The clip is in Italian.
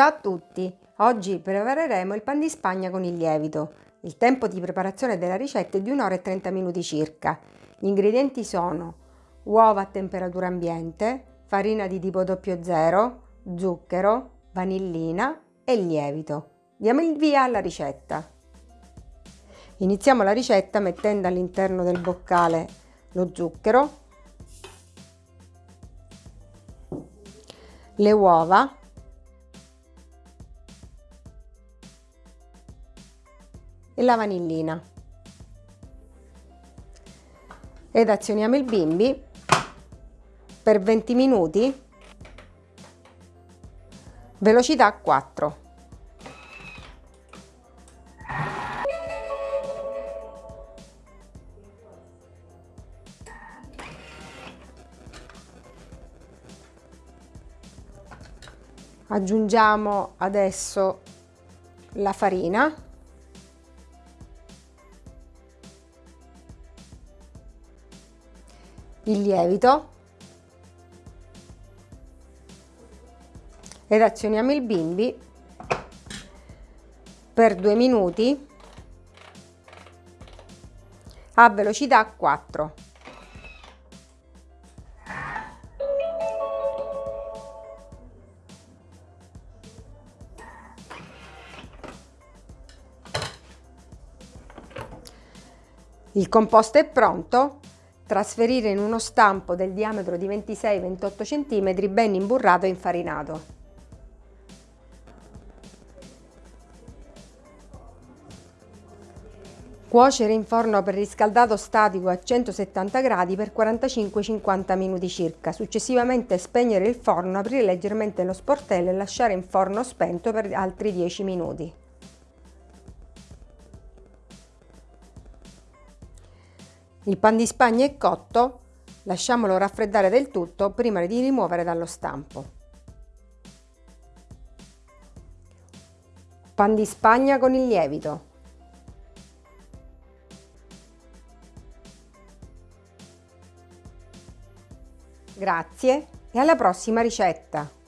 Ciao a tutti! Oggi prepareremo il pan di spagna con il lievito. Il tempo di preparazione della ricetta è di 1 ora e 30 minuti circa. Gli ingredienti sono uova a temperatura ambiente, farina di tipo 00, zucchero, vanillina e lievito. Diamo il via alla ricetta. Iniziamo la ricetta mettendo all'interno del boccale lo zucchero, le uova e la vanillina. Ed azioniamo il bimbi per 20 minuti. Velocità 4 aggiungiamo adesso la farina il lievito ed azioniamo il bimbi per due minuti a velocità 4. Il composto è pronto Trasferire in uno stampo del diametro di 26-28 cm ben imburrato e infarinato. Cuocere in forno preriscaldato statico a 170 gradi per 45-50 minuti circa. Successivamente spegnere il forno, aprire leggermente lo sportello e lasciare in forno spento per altri 10 minuti. Il pan di spagna è cotto, lasciamolo raffreddare del tutto prima di rimuovere dallo stampo. Pan di spagna con il lievito. Grazie e alla prossima ricetta!